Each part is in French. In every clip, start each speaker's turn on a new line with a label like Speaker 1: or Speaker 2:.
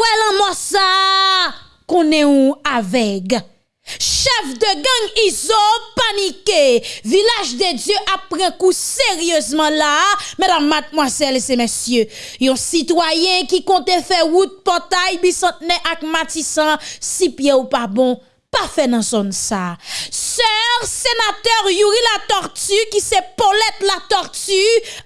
Speaker 1: wè lan mò sa, konè ou avèg. Chef de gang Izo paniqué. Village des dieux après coup sérieusement là. Mesdames, mademoiselles et messieurs. Un citoyen qui comptait faire route portail bicentenaire ak matissan si pied ou pas bon pas fait dans zone ça. Sœur sénateur Yuri la tortue qui c'est Paulette la tortue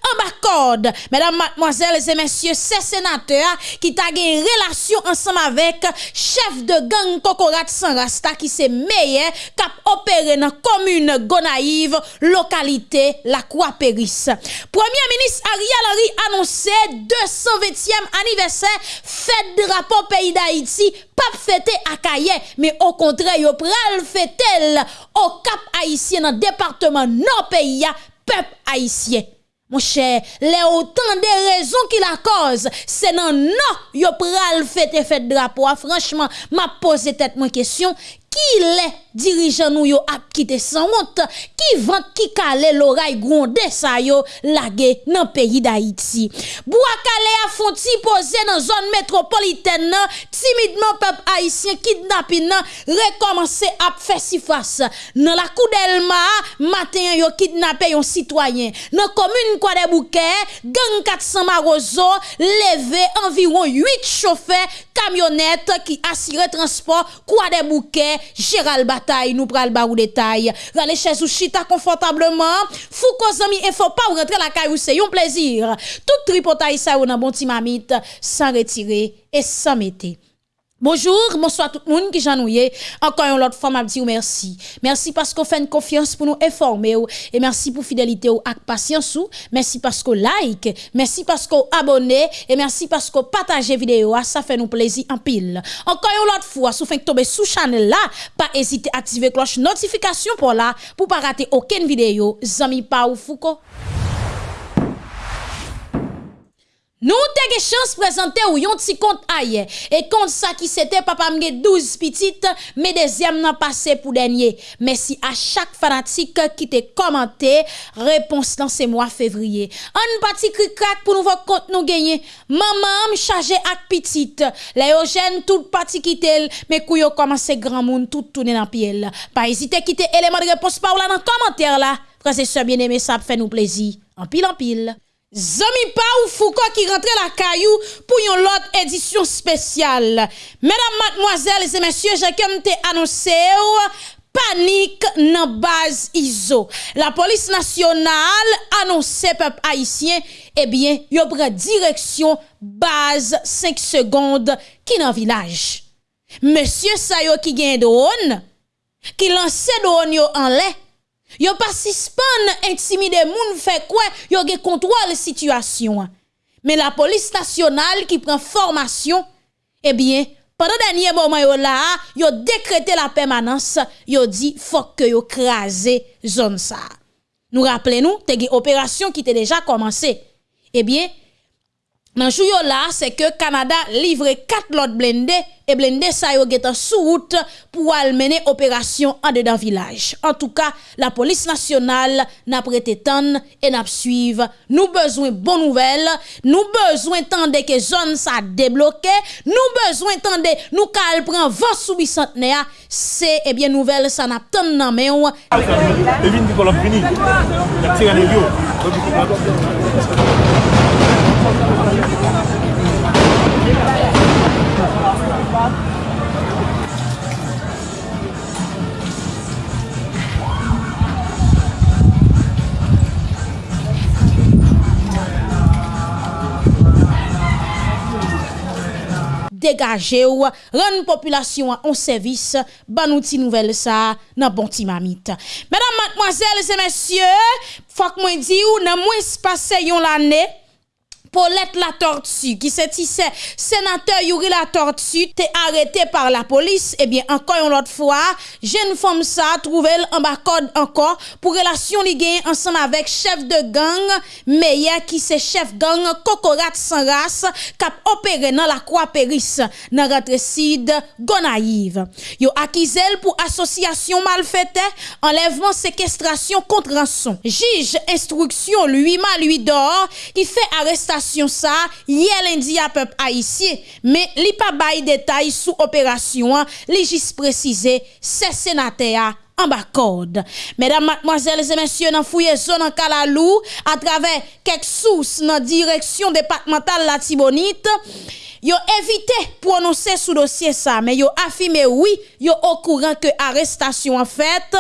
Speaker 1: en bas corde. Mesdames, mademoiselles et messieurs, c'est sénateur qui t'a une relation ensemble avec chef de gang Kokorat San Rasta qui c'est meilleur cap opéré dans commune Gonaïve, localité La Croix-Péris. Premier ministre Ariel Henry annoncé 220e anniversaire fête de rapport pays d'Haïti pas fêté à Kaye, mais au contraire, yo pral fêtel au cap haïtien dans département non pays, peuple haïtien. Mon cher, les autant de raisons qui la cause, c'est non non, yo pral fêter fête drapeau. Franchement, m'a posé tête mon question, qui les dirigeants nous yo ap quitté sans honte, qui vend qui calé l'oreille grondé ça yo lagué dans pays d'Haïti. Bouakale a fonti posé dans zone métropolitaine timidement peuple haïtien kidnapping recommencer à faire si face. Dans la Koudelma, matin yo kidnappé un citoyen. Dans commune quoi des bouquets, gang 400 Marozo levé environ 8 chauffeurs camionnettes qui assuraient transport quoi des bouquets Gérald Bataille nous pral ba ou détail. Rale chez ou chita confortablement. Fouko zami et faut pas rentrer la caille c'est un plaisir. Tout tripotaille ça ou nan bon timamite sans retirer et sans mettre. Bonjour, bonsoir tout le monde qui j'ennuie. Encore une autre fois, m'a dit merci. Merci parce qu'on fait une confiance pour nous informer et merci pour fidélité ou patience ou. Merci parce qu'on like, merci parce qu'on abonne et merci parce qu'on partage vidéo. Ça fait nous plaisir en pile. Encore une autre fois, si vous tomber sous channel là, pas hésiter à activer cloche notification pour là pour pas rater aucune vidéo. Zami pa ou Foucault. Nou te ge chans prezante ou yon ti kont aye. E kont sa ki sete papa mge 12 pitit, me dezyem nan pase pou denye. Mesi a chak fanatik ki te komante, repons lan se mwa fevriye. An pati kri krak pou nou vok kont nou genye. Maman m chaje ak pitit. La yo jen tout pati kitel, me kou yo komanse gran moun tout tounen an piel. Pa ezite kite eleman de repons pa ou la nan komantere la. Prese se bieneme sa fe nou plezi. An pil an pil. Zami pa ou Foucault qui rentre la caillou pour une autre édition spéciale. Mesdames, mademoiselles et messieurs, j'ai comme te annoncé oh, panique dans base ISO. La police nationale annonçait peuple haïtien, eh bien, yo prend direction base 5 secondes qui dans village. Monsieur Sayo qui gagne drone, qui lance drone yo en l'air Yo pas suspend intimider moun fait quoi yo ge contrôle situation. Mais la police nationale qui prend formation eh bien pendant dernier moment yo là yo décrété la permanence yo dit faut que yo crase zone ça. Nous rappelons nous une opération qui était déjà commencé. Eh bien dans jour là c'est que Canada livre quatre lots blindés et blindés ça yo en sous route pour mener opération en dedans village. En tout cas, la police nationale n'a prêté temps et n'a suivre. Nous besoin bonnes nouvelles, nous besoin tande que zone ça débloqué, nous besoin tande nous cal prend vent sous bicentenaire, c'est eh bien nouvelle ça n'a tant nan mais on degaje ou, ren populasyon an servis, ban nou ti nouvel sa nan bon ti mamit. Madame, mademoiselles et messieurs, fok mwen di ou nan mwen spase yon l'année, Paulette la tortue, qui se tissait sénateur Yuri la tortue, était arrêté par la police. Eh bien, encore une autre fois, jeune femme ça trouvé en bas code encore pour relation ligue ensemble avec chef de gang, meilleur qui c'est chef gang Kokorat sans race, cap opéré dans la croix péris, dans rentrée Gonaïve. Yo accusé pour association malfaite, enlèvement, séquestration contre rançon. Juge instruction lui mal lui d'or qui fait arrestation opération ça, hier lundi à peuple haïtien, mais li pas bail détail sous opération, li juste précisé, c'est sénateur en bas code. Mesdames, mademoiselles et messieurs, dans fouille zone en Kalalou, à travers quelques sources dans direction départementale la Tibonite, yo évité prononcer sous dossier ça, mais yo affirmé oui, yo au courant que arrestation en fait,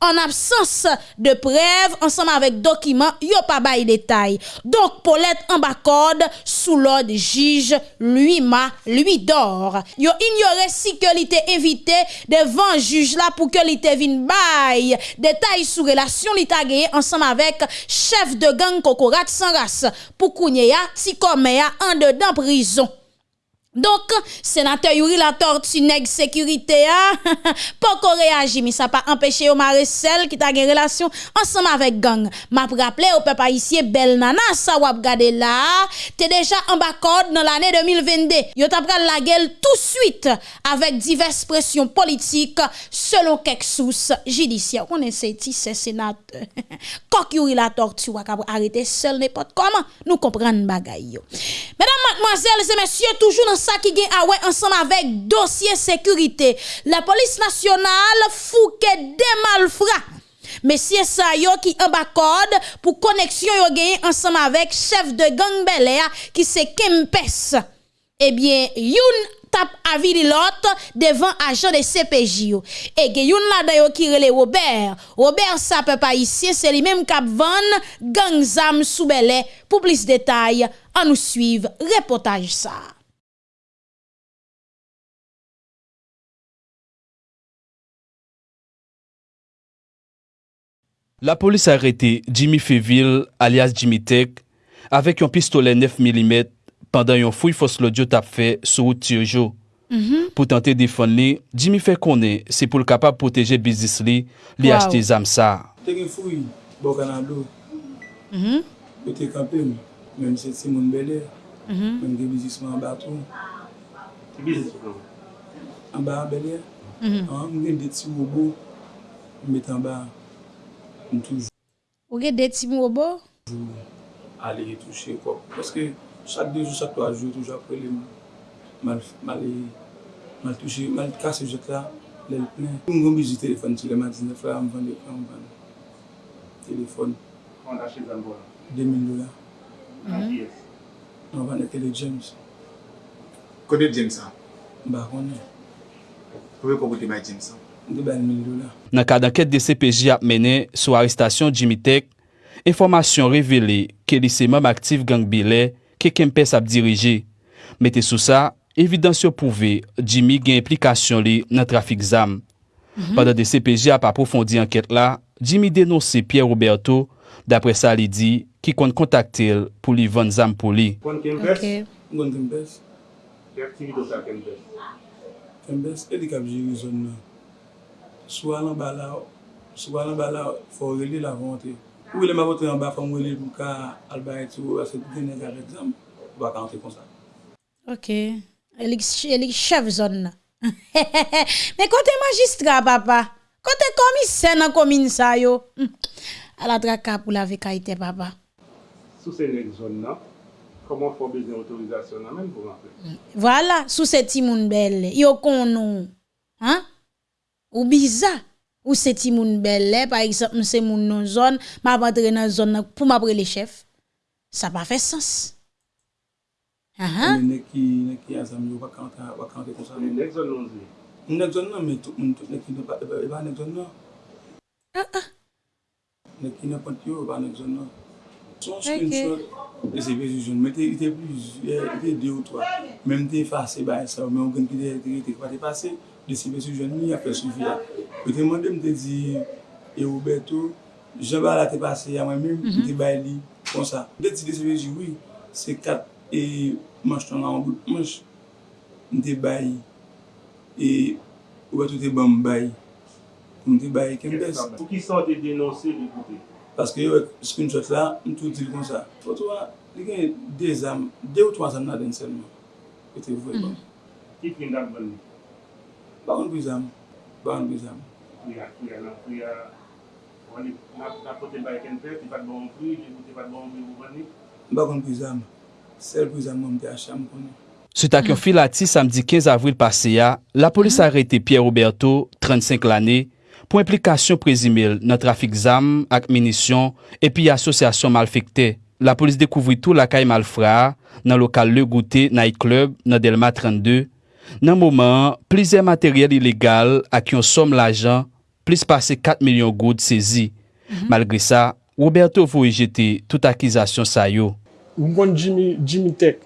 Speaker 1: en absence de preuves ensemble avec documents, yo pas bail détail. Donc Paulette en bas code, sous l'ordre juge lui ma lui d'or. Yo ignoré si que était invité devant juge là pour que était vin bail détail sous relation li gagné ensemble avec chef de gang Kokorat sans race pour kounye ya, si comme en dedans prison. Donk, senatè yuri la torti neg sekurite ya, pou ko reagi mi sa pa empèche yo mare sel ki ta gen relasyon ansam avèk gang. Ma praple ou pe pa isye bel nanan sa wap gade la, te deja an bakod nan l'anè 2022. Yo ta pral la gel tout suite avèk divers presyon politik selon kek sous jidisyen. Konen se ti se senatè. Kok yuri la torti wak ap arete sel nepot koman, nou kompran bagay yo. Mèdam, matmoazèl, se mèsyè toujou nan ça qui gagne ah ouais ensemble avec dossier sécurité. La police nationale fouke des malfrats. Messieurs ça yo qui en bas pour connexion yo gagné ensemble avec chef de gang Bel qui c'est Kempes. Eh bien, youn tap avis l'autre devant agent de CPJ Et que youn la dayo qui rele Robert. Robert ça peut ici, c'est lui même cap van gang zam sous Pour plus de détails, on nous suivre reportage ça.
Speaker 2: La polis arete Jimmy Feville alias Jimmy Tech avek yon pistole 9 mm pandan yon fouy fos lodyo tap fe sou ou tiyo jo. Mm -hmm. Po tante defon li, Jimmy fe konen se pou l kapap proteje bizis li li
Speaker 1: wow.
Speaker 2: achete zam sa.
Speaker 3: Te gen fouy, bo kanan do. Mm -hmm. Pe te kampen, men se ti moun belè, mm -hmm. men gen bizisman
Speaker 4: baton. Ti bizisman?
Speaker 3: An ba belè, an mhm. ah, men de ti wobo, men metan ba. m toujou.
Speaker 1: Ou gen deti mou bo?
Speaker 3: Toujou ale yi touche kop. Paske chak de jou, chak to jou, toujou apre le mal, mal, mal touche, mal kase jet la, lè l'plen. M gombi ji telefon ti le matin, le fwa m vande, m vande. Telefon.
Speaker 4: Kon kache zanbo? la?
Speaker 3: 2000 dola.
Speaker 4: An piyes?
Speaker 3: M vande tele James.
Speaker 5: Kone James
Speaker 3: an? Ba konen.
Speaker 5: kone. kou bote bay James
Speaker 3: an?
Speaker 2: Nan kada ket de CPJ ap mene sou arrestasyon Jimmy Tech, informasyon revele ke li seman aktif gang bile ke Kempes ap dirije. Mete sou sa, evidansyon pouve Jimmy gen implikasyon li nan trafik zam. Mm -hmm. Padan de CPJ ap aprofondi anket la, Jimmy denonse Pierre Roberto dapre sa li di ki kon kontakte l pou li van zam pou li.
Speaker 4: Kon Kempes?
Speaker 3: Kon Kempes.
Speaker 4: Kè aktivite sa Kempes?
Speaker 3: Kempes, e di kap jiri zon nan. Swa lan ba la, swa lan ba la, fò rele la vante. Ou wile ma vote an ba fò mwile pou ka alba etou, ase dene gare exam, wak an te konsa.
Speaker 1: Ok, elik chev zon na. Men kote magistra, papa, kote komise nan komine sa yo, ala draka pou la vekaite, papa.
Speaker 4: Sou se elik zon na, koman fò bezne otorizasyon nan men pou rentre?
Speaker 1: Voilà, sou se timoun bel, yo konon, an? Ou bizarre. Ou ce timoun belle, par exemple, c'est moun non zone, m'a rentre dans zone pour m'apre les chefs. Ça pas fait sens. Ah ah.
Speaker 3: Men nek ki, nek ki azam yo wak ante, wak ante kon sa.
Speaker 4: Men nek zon non zi.
Speaker 3: Moun nek zon nan, men tout nek ki ne pa, e ba nek zon nan. Nek ki ne pant yo, e ba nek zon nan. Son screenshot, e se vezi joun, men te ite plus, e te de ou toa. Men te fase ba e sa, men ou gen ki te, desi mè sou joun mi apè sou fia. Mè te mande mè te di, e mhm. ou beto, jen ba la te pase ya mè mè, mè te bay li, kon sa. Mè te ti desi mè di, oui, se kat e manj ton nan an bout manj, mè te bay, e ou beto te ban mè bay. Mwen te baye kembes.
Speaker 4: Pou ki sa te denonse li koute?
Speaker 3: Paske yo screenshot la, mwen tou dil kon sa. Foto wa, li gen de zam, de ou 3 zam nan den selman. Ete vwe kon.
Speaker 4: Ki kwen dak ban li?
Speaker 3: Bakon pwizam. Bakon
Speaker 4: pwizam. Kouya, kouya nan kouya. Wani, na napote baye kenpe, ti pat bon kouy, li wote pat bon kouy wani.
Speaker 3: Bakon pwizam. Sel pwizam mwen te acham konen.
Speaker 2: Sut ak yon filati samdi 15 avril pase ya, la polis arete Pierre Roberto, 35 lane, pou implikasyon prezimil nan trafik zam ak minisyon epi asosyasyon malfekte. La polis dekouvri tou lakay malfra nan lokal Le Gouté Night Club nan Delma 32, Nan mouman, plize materyel ilegal ak yon som l'ajan, plis pase 4 milyon goud sezi. Mm -hmm. Malgre sa, Roberto vou ejete tout akizasyon sa yo.
Speaker 6: Mwen Jimmy, jimi tek.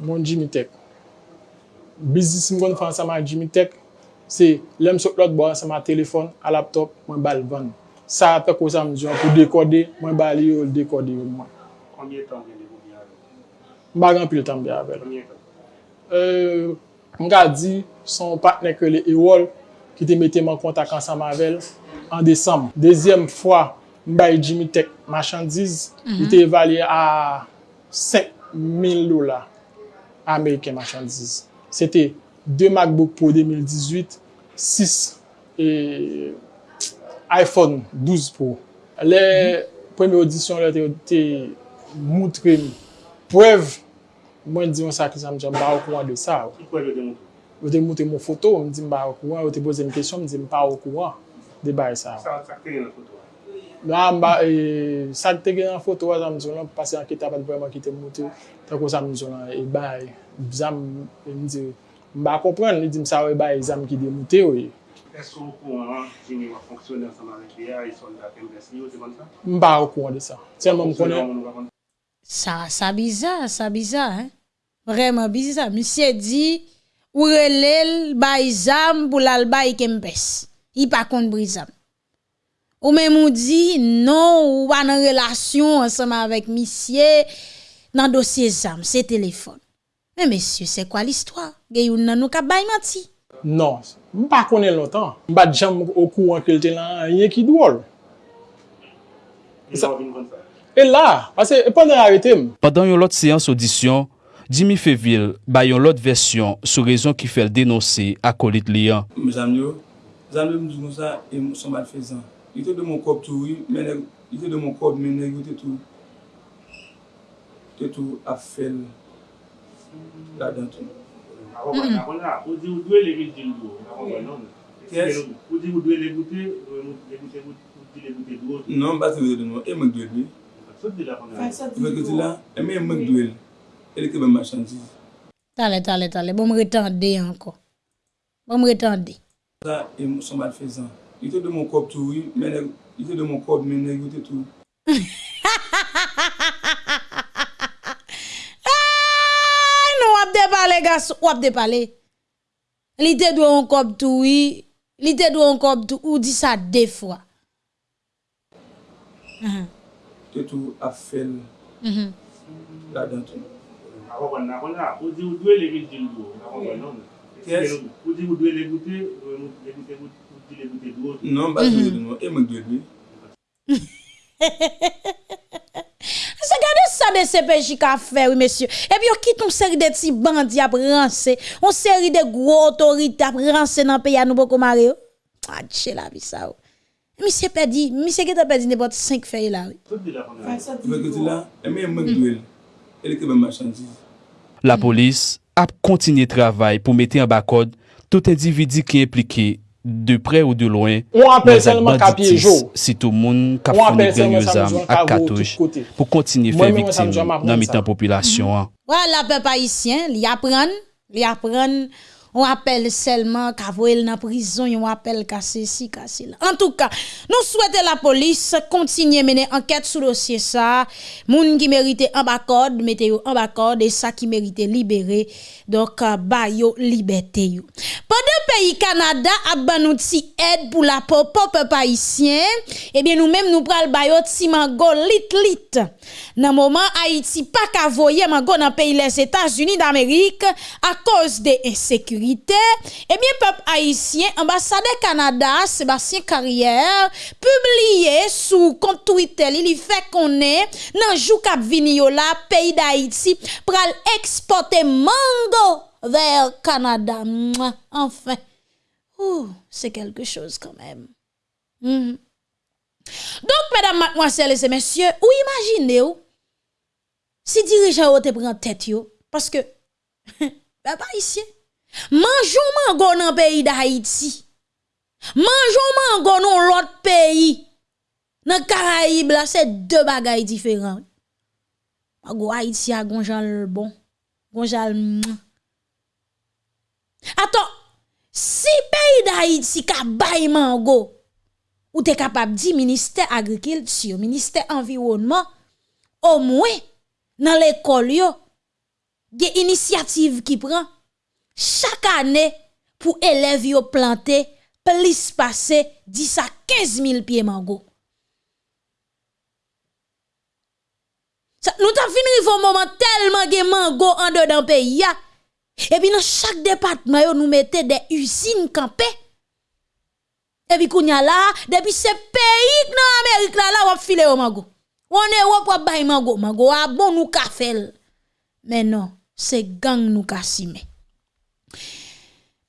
Speaker 6: Mwen Jimmy Tech. Bizis mwen fwa ansama Jimmy Tech, se lem sot lot bo ansama telefon, a laptop, mwen bal van. Sa apè ko sa mjou pou dekode, mwen bal yo dekode yo mwen.
Speaker 4: Konye tan gen de mwen bi avè?
Speaker 6: Mwen bagan pil tan bi avè.
Speaker 4: Konye tan?
Speaker 6: euh, mga di son patne ke le Ewol ki te mette man kontak ansan mavel an Desem. Dezyem fwa mbay Jimmy Tech machandiz, mm -hmm. li te evalye a 5.000 lola Ameriken machandiz. Sete 2 MacBook Pro 2018, 6 e iPhone 12 Pro. Le mm -hmm. premi audisyon la te, te moutre mi. Preve mwen di yon sa mwen jan mwen ba wakouan de sa.
Speaker 4: Ki kwa yo de moutou?
Speaker 6: Yo te moutou moun foto, mwen di mba wakouan, yo te boze mwen kesyon, mwen di mba wakouan de bay e sa.
Speaker 4: Sa akte gen nan foto?
Speaker 6: La mba, e, sa akte gen nan foto wazan mwen zonan, pase an ki tapat vwèman ki te moutou, tako sa mwen zonan, e bay, e, zan mwen di, mba kompren, li di msa we bay zan ki de moutou we.
Speaker 4: Esko wakouan an, jini wafonksyon nan sa marik liya, yi soldat mwen besi yo, te kon sa?
Speaker 6: Mba wakouan de sa. Sen mwen konen.
Speaker 1: Sa, sa bizar, sa bizar. Vreman bizar. Misye di, ou relel bay zam pou lal bay kempes. I pa kont brizam. Ou men moun di, non, ou pa nan relasyon ansama avèk misye nan dosye zam, se telefon. Men mesye, se kwa l'histoire? Gey yon nan nou ka bay mati?
Speaker 6: Non, mpa konen lotan. Mpa djam okou l'te lan, yon ki dwol.
Speaker 4: Yon vin kon sa.
Speaker 6: E la, ase e pandan arete m.
Speaker 2: Padan yon lot seyans audisyon, Jimmy Feville bay yon lot versyon sou rezon ki fel denose akolit liyan.
Speaker 3: Mè zanm yo, zanm yo mdou kon sa, e mou son bal fezan. Ite de moun kop tou, ite e, de moun kop menè, ite e, tou, ite tou ap fel la dan tou.
Speaker 4: Akon la, Ou di ou dwe le mi di
Speaker 3: lou,
Speaker 4: ou di ou dwe le goute, ou di le goute dwo.
Speaker 3: Non, basi ou dwe le non, nou, e mwen
Speaker 4: dwe lou.
Speaker 3: Mwen kote la, eme yon mwen dwel. E li ke mwen machandiz.
Speaker 1: Tale, tale, tale. Bon mwen retande anko. Bon mwen retande.
Speaker 3: Sa, e mwen son malfezan. Yote de mwen kop tou, yote de mwen kop men, yote tou.
Speaker 1: Nou wap de pale gas, wap de pale. Li te dwe an kop tou, li te dwe an kop tou, ou di sa de fwa.
Speaker 3: Ha ha. te tou ap fel mhm. la dantou. Akon
Speaker 4: nan, akon la, ou di ou dwe le vit di lou, akon non?
Speaker 3: Yes.
Speaker 4: Ou di ou dwe le goute, ou di le goute dou.
Speaker 3: Non, basi ou di nou, e mwen dwe dwe.
Speaker 1: Se gade sa de sepeji ka fe, oui, mesye. E bi yo kit nou seri de ti bandi ap ranse, ou seri de gwo otorite ap ranse nan pe ya nou boko mare yo. Adje la vi sa ou. Misye pedi, misye geta pedi ne bot 5 fey la.
Speaker 4: La
Speaker 2: polis ap kontinye travay pou mette an bakod tout individi ki implike de pre ou de loin nan
Speaker 6: ak
Speaker 2: banditis si tou moun kap founi
Speaker 6: genyo
Speaker 2: zam ak katouj pou kontinye
Speaker 6: fey
Speaker 2: viktim nan mitan populasyon an.
Speaker 1: Wala pe pa isyen, li apren, li apren. On appelle seulement qu'avoyer dans prison, on appelle cassé si cassé là. En tout cas, nous souhaitons la police continuer mener enquête sur le dossier ça. Moun qui mérite en bas code, mettez en bas et ça qui mérite libérer. Donc euh, ba yo liberté yo. Pendant pays Canada a ban aide pour la pop peuple haïtien, eh bien nous même nous pral ba yo ti mango lit lit. Nan moment Haïti pas ka voyer mango dans pays les États-Unis d'Amérique à cause de insécurité, eh bien peuple haïtien ambassadeur Canada Sébastien Carrière publié sous compte Twitter il fait qu'on est nan jou yo la pays d'Haïti pral exporter mango vers Canada. Enfin, c'est quelque chose quand même. Mhm. Donc, mesdames, mademoiselles et messieurs, ou imaginez-vous, si dirigeant yo te prend tête yo, parce que, ben pas ici. Mangeons mango dans le pays d'Haïti. Mangeons mango dans l'autre pays. Dans Caraïbes là, c'est deux bagailles différents. Mango Haïti a gonjal bon. Gonjal Attends, si pays d'Haïti ka bay mango, ou t'es capable de ministère agriculture, ministère environnement, au moins dans l'école yo, des initiatives qui prend chaque année pour élèves yo planter plus passer 10 à 15 000 pieds mango. Nous t'avons fini un moment tellement de mango en dedans pays et puis dans chaque département nous mettons des usines campées. Et puis kounya là, depuis ce pays dans Amérique là, là on filer au mango. On est pas bay mango, mango a bon nous ka Mais non, c'est gang nous ka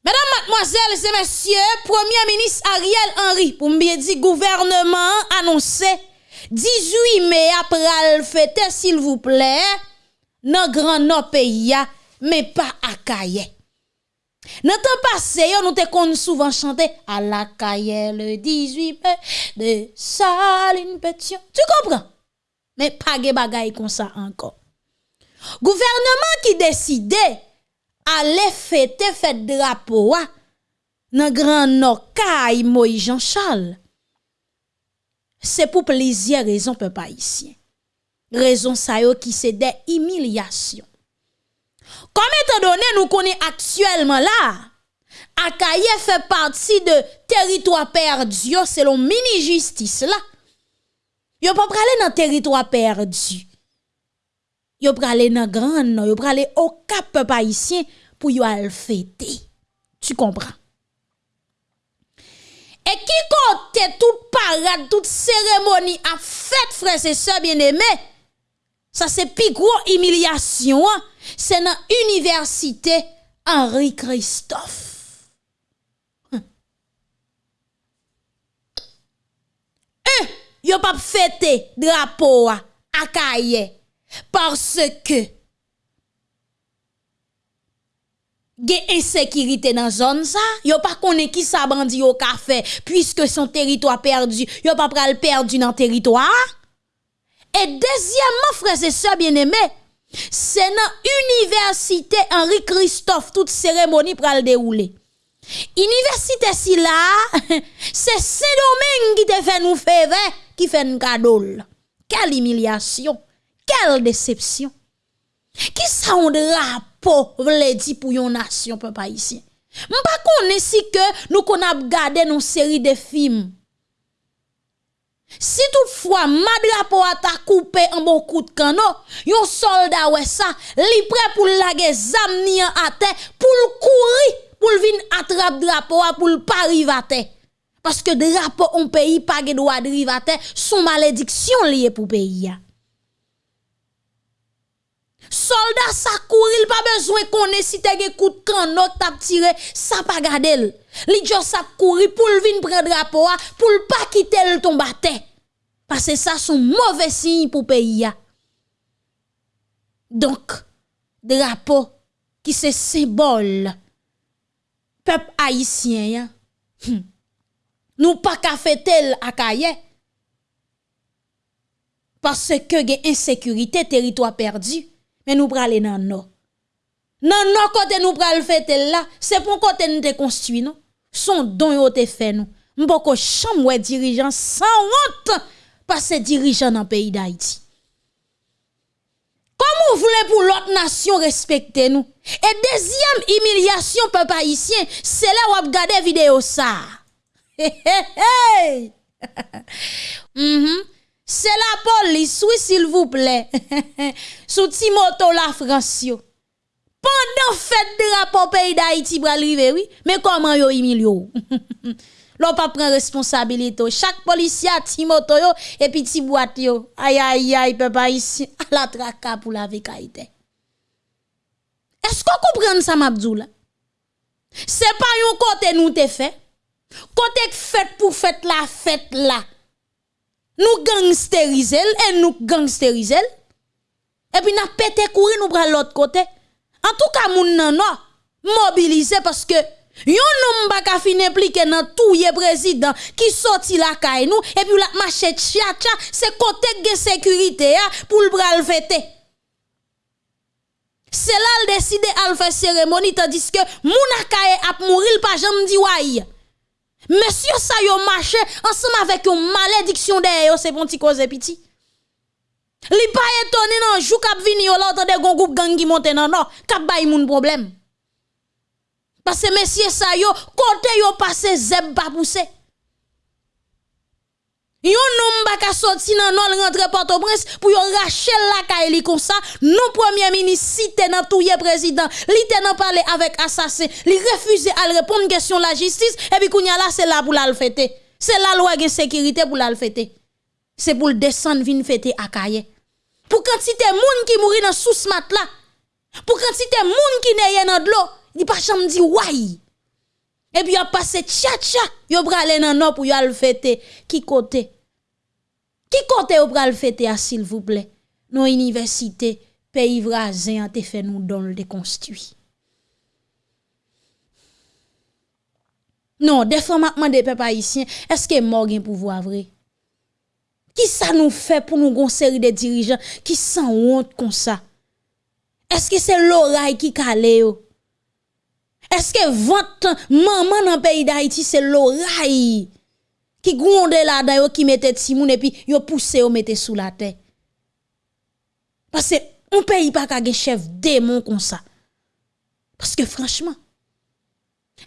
Speaker 1: Mesdames, mademoiselles et messieurs, Premier ministre Ariel Henry, pour bien dire gouvernement annoncé 18 mai après le fête, s'il vous plaît, dans grand nord pays, mais pas à Kaye. Dans temps passé, nous te souvent chanter à la Kaye le 18 mai de Saline Pétion. Tu comprends? Mais pas de bagaille comme ça encore. Gouvernement qui décidait ale fete fete drapo wa nan gran no kay Moïse Jean Charles. Se pou plezye rezon pe pa isyen. Rezon sa yo ki se de imilyasyon. Kom etan donen nou konen aktuelman la, Akaye fe parti de teritwa perdi yo selon mini-jistis la. Yo pa prale nan teritwa perdi. yo pralé nan grand non, yo pralé au cap peuple haïtien pour yo al fêter. Tu comprends? Et qui compte toute parade, toute cérémonie à fête frères et sœurs bien-aimés, ça c'est plus gros humiliation, hein? c'est dans l'université Henri Christophe. Hum. Eux, yo pas fêter drapeau à Kaye. Parce que ge insécurité dans zone ça yo pas connaît qui ça bandi yo ka fait puisque son territoire perdu yo pas pral perdu dans territoire. Et deuxièmement frères et sœurs bien-aimés c'est dans université Henri Christophe toute cérémonie pral dérouler université si là c'est Saint-Domingue qui te fait nous faire qui fait un cadeau quelle humiliation. Quelle déception. Qui ça un drapeau vle dit pour une nation peuple haïtien? M'pa connaît si que nous qu'on a regardé une série de films. Si toutefois drapeau a ta coupé en bon coup de canon, yon soldat ouais ça, li prêt pour laguer zam ni à terre, pour courir, pour vin attrape drapeau pour pas arriver à terre. Parce que drapeau un pays pas droit de terre, son malédiction liée pour pays Soldat sa kouril pa bezwen konen si te ge kout kan not tap tire, sa pa gade l. Li diyo sa kouri pou l vin pren drapo a, pou l pa kite l ton bate. Pase sa son mouve sin pou peyi ya. Donk, drapo ki se sebol pep haisyen ya. Hm. Nou pa ka fetel akaye. Pase ke ge insekurite teritwa perdi. Mais nous pral dans non. Nan non côté nous pral fêter là, c'est pour côté nous te non? Son don yo te fait nous. M'poko chambre dirigeant sans honte parce dirigeant dans le pays d'Haïti. Comment vous voulez pour l'autre nation respecter nous? Et deuxième humiliation peuple haïtien, c'est là où regarder vidéo ça. Hey, mm c'est la police, oui, s'il vous plaît. Sous Timoto la France. Pendant fête de rapport pays d'Haïti arriver, oui. Mais comment yo humilio? L'on pas prend responsabilité. Chaque policier a Timoto et puis ti boîte yo. Aïe aïe aïe, papa ici, à la traka pour la. Est-ce qu'on comprend ça, Mabdoula? C'est pas yon côté nous te fait. Côté fête pour fête la fête là nous gangsteriser et nous gangsteriser Et puis, n'a pété courir, nous prenons l'autre côté. En tout cas, moun nan non, mobilisé parce que yon nom ka fin dans tout le président qui sorti la caille nous et puis la marché tcha tcha c'est côté de sécurité pour le bral fêter. C'est là le décide à faire cérémonie tandis que moun akaye ap mourir pas jamais di wai. Monsieur ça yo marché ensemble avec une malédiction derrière c'est bon petit cause petit. Li pas étonné nan jou k'ap vini yo là de gon groupe gang qui monte nan non k'ap bay moun problème. Parce que messieurs ça yo côté yo passé zeb pas poussé. Yon nom baka sorti nan non rentre Port-au-Prince pour yon racher la kaili comme ça. Non premier ministre cité nan touye président. Li te nan parler avec assassin. Li refuse à répondre question la justice et puis kounya là c'est là pour la fêter. C'est la loi de sécurité pour la fêter. C'est pour le descendre vin fêter à Kaye. Pour quantité moun qui mouri dans sous mat là. Pour quantité moun qui neye dans de l'eau, il pas jamais dit ouais. Et puis, il a passé tcha tcha, il a bralé nan non pour al fêter. Qui côté? Qui côté ou pral fêter s'il vous plaît? Nos universités, pays voisins, te fait nous don le construit. Non, des fois, maintenant, des peuples est-ce que mort gen pouvoir vrai? Qui ça nous fait pour nous série de dirigeants qui sans honte comme ça? Est-ce que c'est l'oreille qui calé Est-ce que votre maman dans le pays d'Haïti, c'est l'oreille qui gronde là dedans qui mette Timoun et puis yo pousse yo mette sous la terre? Parce que on pays pas ka chef démon comme ça. Parce que franchement,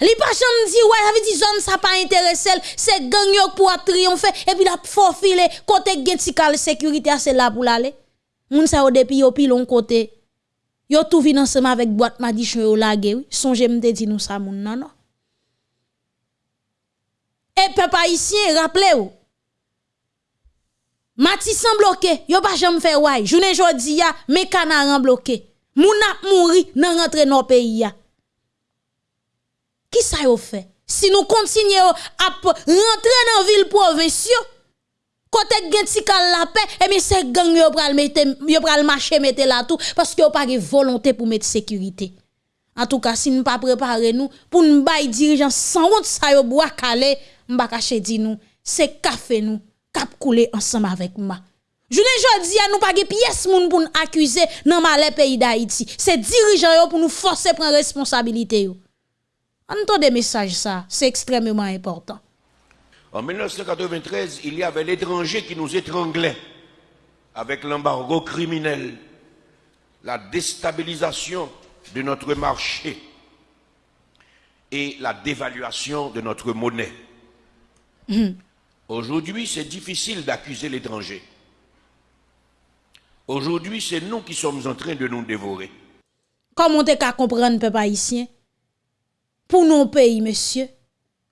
Speaker 1: li pas jamais dit ouais, avait dit zone ça pas intéressé, c'est gang pour triompher et puis la forfile côté gen ti sécurité c'est là pour l'aller. Moun sa yo depuis yo pilon côté. Yo tout vin ensemble avec boîte madichon yo lage oui. Songe m'te dit nous ça moun non non? Et peuple haïtien, rappelez-vous. Matissan bloqué, yo pas jamais fait ouay. Journée jodi ya, mes canaran bloqué. Moun ap mouri nan rentre nos pays ya. Qui ça yo fait? Si nous continuons à rentrer dans ville provinciale, côté gen ti kal la paix, et bien c'est gang yo pral mette yo pral marcher mette là tout parce que yo pas volonté pour mettre sécurité. En tout cas, si nous pas préparer nous pour nous bailler dirigeants sans honte ça yo bois calé, m'ba caché di nous, c'est café nous cap couler ensemble avec moi. Je ne jodi à nous pas de pièce moun pour nous accuser dans malais pays d'Haïti. C'est dirigeants yo pour nous forcer prendre responsabilité yo. Entendez message ça, c'est extrêmement important.
Speaker 7: En 1993, il y avait l'étranger qui nous étranglait avec l'embargo criminel, la déstabilisation de notre marché et la dévaluation de notre monnaie. Aujourd'hui, c'est difficile d'accuser l'étranger. Aujourd'hui, c'est nous qui sommes en train de nous dévorer.
Speaker 1: Comment t'es qu'à comprendre, peuple haïtien? Pour nos pays, monsieur,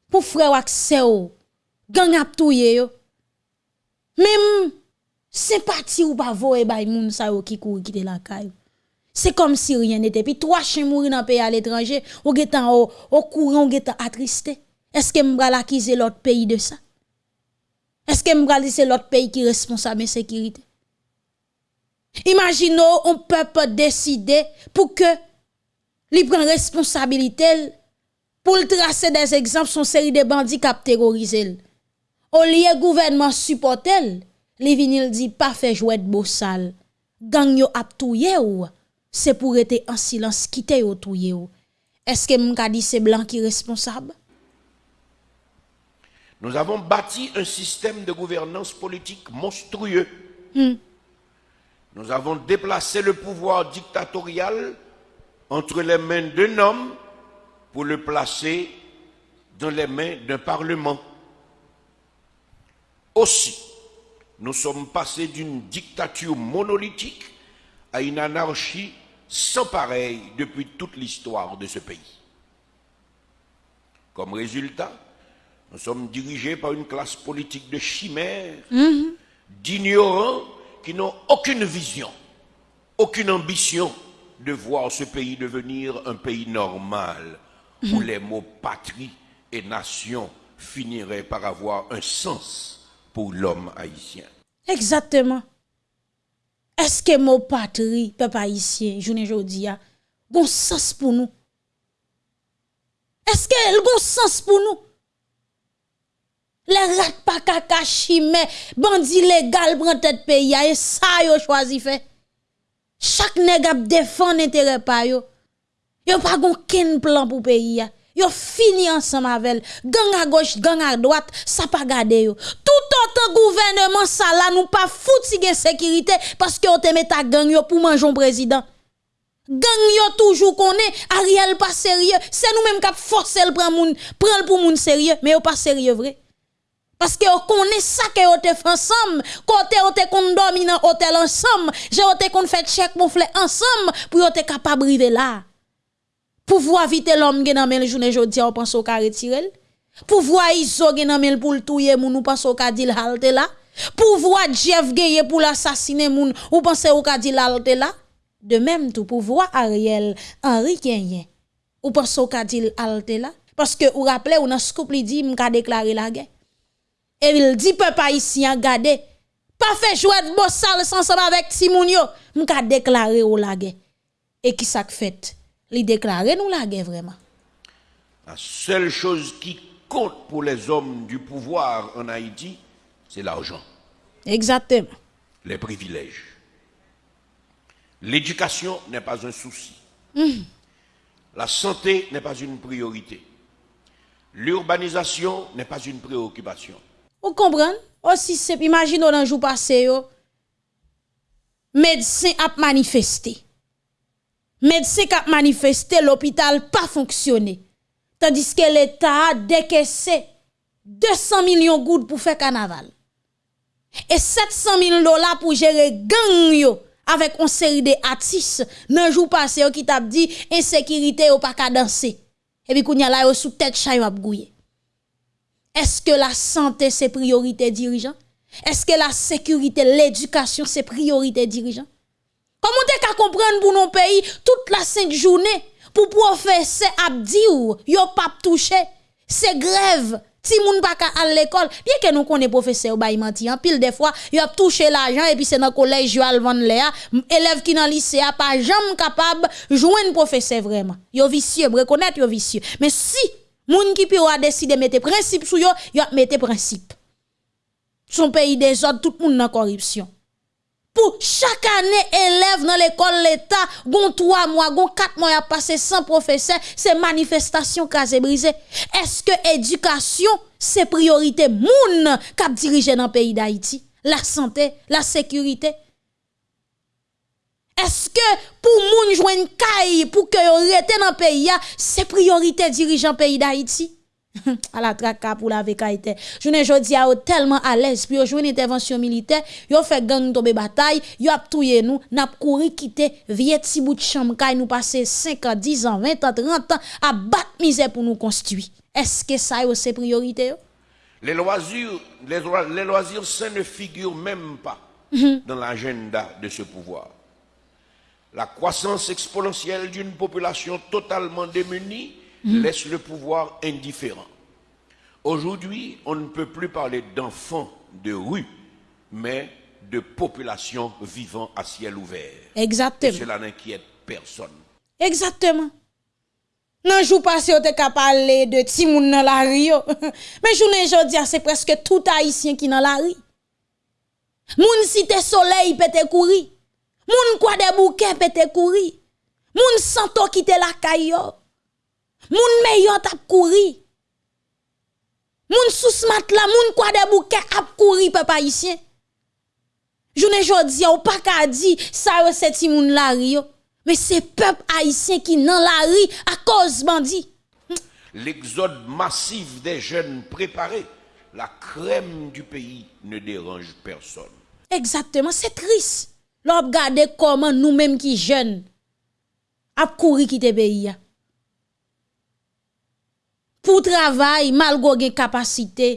Speaker 1: pour frère accès au gang ap touye yo. Même sympathie ou pas voye bay moun sa yo qui couri quitter la caille. C'est comme si rien n'était. Puis trois chiens mourir dans pays à l'étranger, ou getan au, courant, ou getan attristé. Est-ce que m'bral accuser l'autre pays de ça? Est-ce que m'bral c'est l'autre pays qui est responsable de sécurité? Imaginons on peut décider pour que li prend responsabilité pour le tracer des exemples son série de bandits qui terrorisé. Au lieu gouvernement supporter, li vinil dit pas fait jouet de beau sale. Gang yo ap touye ou? C'est pour être en silence quitter yo touye ou. Est-ce que m'ka dit c'est blanc qui est responsable?
Speaker 7: Nous avons bâti un système de gouvernance politique monstrueux. Nous avons déplacé le pouvoir dictatorial entre les mains d'un homme pour le placer dans les mains d'un parlement. Aussi, nous sommes passés d'une dictature monolithique à une anarchie sans pareil depuis toute l'histoire de ce pays. Comme résultat, nous sommes dirigés par une classe politique de chimères, d'ignorants qui n'ont aucune vision, aucune ambition de voir ce pays devenir un pays normal, où les mots patrie et nation finiraient par avoir un sens pour l'homme haïtien.
Speaker 1: Exactement. est-ce que mon patrie, peuple haïtien, journée jodi a, gon sens pour nous? Est-ce qu'elle gon sens pour nous? Les rats pas kaka chimé, bandit légal prend tête pays et ça yo choisi fait. Chaque nèg a défend intérêt pa yo. Yo pas gon ken plan pour pays. Yo fini ensemble avec gang à gauche, gang à droite, ça pas garder yo. Tout autant gouvernement ça là nous pas fouti sécurité parce que on te met ta gang yo pour manger un président. Gang yo toujours connaît Ariel pas sérieux, c'est nous même qui forcer le prendre moun, prendre pour moun sérieux, mais yo pas sérieux vrai. Parce que on connaît ça que on te fait ensemble, côté on te kon dormi dans hôtel ensemble, j'ai on te kon fait check mon ensemble pour on te capable arriver là. Pouvoir vite l'homme gen nan men journée jodi on pense au ka retirer. Pouvoir iso gen nan men pour le touyer moun ou pense au ka dil halte là. Pouvoir Jeff Geye pour l'assassiner moun ou pense au ka dil halte là. De même tout pouvoir Ariel Henri Kenyen. Ou pense au ka dil halte là parce que ou rappelez ou nan scoop li dit m'ka déclarer la guerre. Et il dit peuple haïtien gade pas fait jouer de bossal ensemble avec Timoun yo m'ka déclarer ou la guerre. Et qui ça fait? Il déclare nous la guerre vraiment.
Speaker 7: La seule chose qui compte pour les hommes du pouvoir en Haïti, c'est l'argent.
Speaker 1: Exactement.
Speaker 7: Les privilèges. L'éducation n'est pas un souci.
Speaker 1: Hmm.
Speaker 7: La santé n'est pas une priorité. L'urbanisation n'est pas une préoccupation.
Speaker 1: Vous comprenez? Aussi c'est imaginez un jour passé médecin a manifesté médecin qui manifesté, l'hôpital pas fonctionné. Tandis que l'État a décaissé 200 millions de pour faire carnaval. Et 700 000 dollars pour gérer gang yo avec une série de artistes nan jour passé qui t'a dit insécurité ou pas qu'à danser. Et puis kounya la yo sous tête chay gouye. Est-ce que la santé c'est priorité dirigeant? Est-ce que la sécurité, l'éducation c'est priorité dirigeant? Comment tu qu'à comprendre pour nos pays toute la cinq journée pour professeur abdi ou yo pas touché c'est grève. Si moun pas à l'école bien que nous connaissons professeur bay menti en pile des fois yo a touché l'argent et puis c'est dans collège yo al vendre léa élève qui dans lycée a pas jamais capable joindre professeur vraiment. Yo vicieux reconnaître yo vicieux. Mais si moun qui a décidé mettre principe sur yo yo mettre principe. Son pays des autres tout monde dans corruption pour chaque année élève dans l'école l'État, gon 3 mois, gon 4 mois a passé sans professeur, c'est manifestation casé brisé. Est-ce que éducation c'est priorité moun cap diriger dans le pays d'Haïti, la santé, la sécurité. Est-ce que pour moun joindre caille pour que rete dans le pays c'est priorité dirigeant pays d'Haïti? À la traka pour la vekaïté. Je ne jodi a tellement à l'aise puis jouer une intervention militaire, yo fait gang tomber bataille, yo ap touye nous, n'a couru quitter vieux petit bout de chambre nous passer 5 ans, 10 ans, 20 ans, 30 ans à battre misère pour nous construire. Est-ce que ça c'est priorité yo?
Speaker 7: Les loisirs, les, les loisirs ça ne figurent même pas dans l'agenda de ce pouvoir. La croissance exponentielle d'une population totalement démunie laisse le pouvoir indifférent. Aujourd'hui, on ne peut plus parler d'enfants de rue, mais de population vivant à ciel ouvert.
Speaker 1: Exactement.
Speaker 7: Et cela n'inquiète personne.
Speaker 1: Exactement. Nan jou passé, on te ka parler de Timoun dans la rue. Mais journée aujourd'hui, c'est presque tout haïtien qui dans la rue. Moun cité soleil pète courir. Moun quoi des bouquets pète courir. Moun santo quitte la caillou. Moun meilleur tap courir. Moun sous la moun quoi des bouquets ap courir papa haïtien. Journée jodi ou pas ka di ça c'est Timoun la rue. Mais c'est peuple haïtien qui dans la rue à cause bandit.
Speaker 7: L'exode massif des jeunes préparés, la crème du pays ne dérange personne.
Speaker 1: Exactement, c'est triste. L'on regarde comment nous-mêmes qui jeunes a courir quitter pays. pou travay malgo gen kapasite.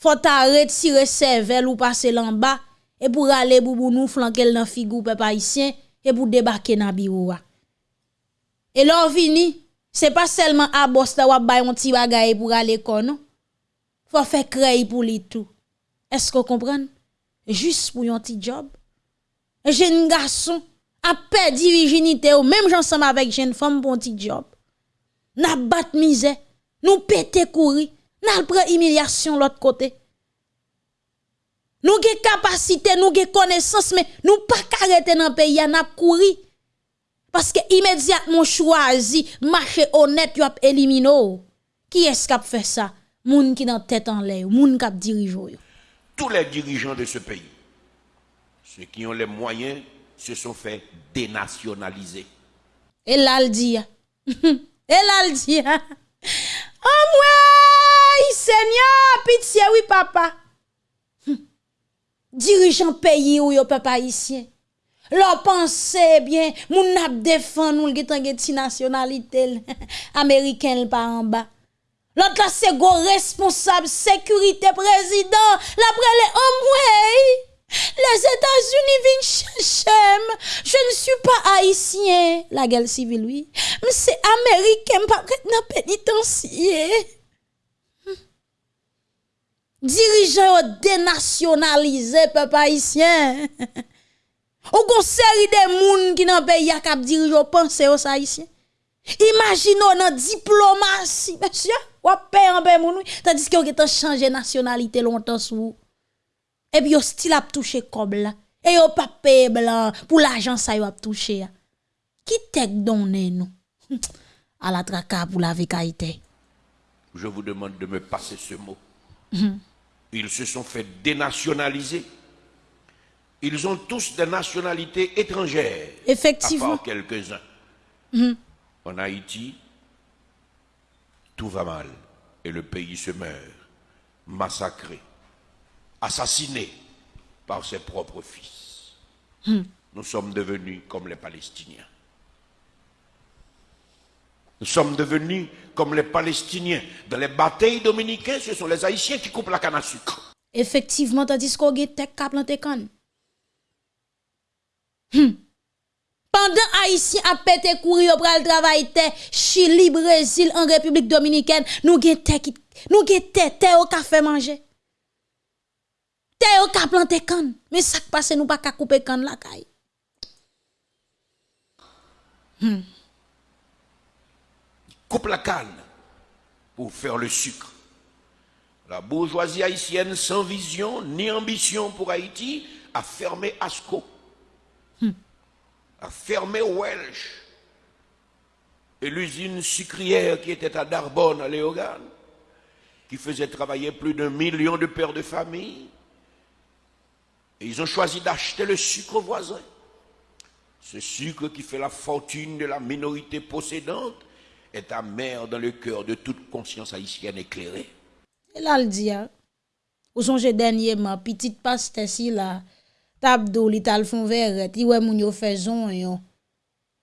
Speaker 1: Fote arret si resevel ou pase lan ba, e pou rale bou bou nou flankel nan figou pe pa isyen, e pou debake nan biroua. E lor vini, se pa selman abos ta wap bayon ti bagaye pou rale konon, Fò fè krey pou li tou. Esko kompran? Jus pou yon ti job. Jen gason, apè di virginite ou, mèm jansam avèk jen fòm pou yon ti job. N'a bat misère, nous pété courir, n'a prend humiliation l'autre côté. Nous avons capacité, nous avons connaissance, mais nous pas arrêter dans le pays, n'a courir. Parce que immédiatement choisi, marché honnête, as éliminé. Qui est-ce qui a fait ça? Moun qui dans tête en l'air, moun qui dirige.
Speaker 7: Tous les dirigeants de ce pays, ceux qui ont les moyens, se sont fait dénationaliser.
Speaker 1: Et là, le dit. El al di, Amway, Seigneur, pitié, oui, papa. Hm. Dirijan peyi ou yo papa isyen. Lò panse bien, moun ap defan nou l getan geti nasyonalite Ameriken l pa an ba. Lòt la se go responsable, sekurite prezident, la prele Amway. Les États-Unis viennent chercher. Je ne suis pas haïtien. La guerre civile, oui. Mais c'est américain, pas dans pénitencier. Dirigeant dénationalisé, peuple haïtien. Ou gon série de moun qui nan pays a kap dirige pense aux haïtiens. Imaginons dans diplomatie, monsieur, ou paye en ben moun, tandis que vous changé nationalité longtemps sous. Et puis, vous style a touché comme là. Et vous pas payé blanc pour l'argent ça a touché. Qui t'ek donné nous? À la traka pour la vécaïté.
Speaker 7: Je vous demande de me passer ce mot. Mhm. Ils se sont fait dénationaliser. Ils ont tous des nationalités étrangères.
Speaker 1: Effectivement.
Speaker 7: À part quelques-uns. Mhm. En Haïti, tout va mal et le pays se meurt, massacré, assassiné par ses propres fils. Hmm. Nous sommes devenus comme les Palestiniens. Nous sommes devenus comme les Palestiniens. Dans les batailles dominicaines, ce sont les Haïtiens qui coupent la canne à sucre.
Speaker 1: Effectivement, tandis qu'on a tek planté canne. Hmm. Pendant Haïtien a pété courir pour le travail Chili, Brésil, en République dominicaine, nous avons nous té au café manger. Té au ka planter canne. Mais ça qui passe nous pas ka couper canne la caille.
Speaker 7: Hmm. Coupe la canne pour faire le sucre. La bourgeoisie haïtienne sans vision ni ambition pour Haïti a fermé Asco a fermé Welsh et l'usine sucrière qui était à Darbonne, à Léogane, qui faisait travailler plus d'un million de pères de famille. Ils ont choisi d'acheter le sucre voisin. Ce sucre qui fait la fortune de la minorité possédante est amer dans le cœur de toute conscience haïtienne éclairée.
Speaker 1: Et là, le dit, hein, vous songez dernièrement, petite paste ici, là, tabdou li tal fon verret, i wè moun yo fè zon yon.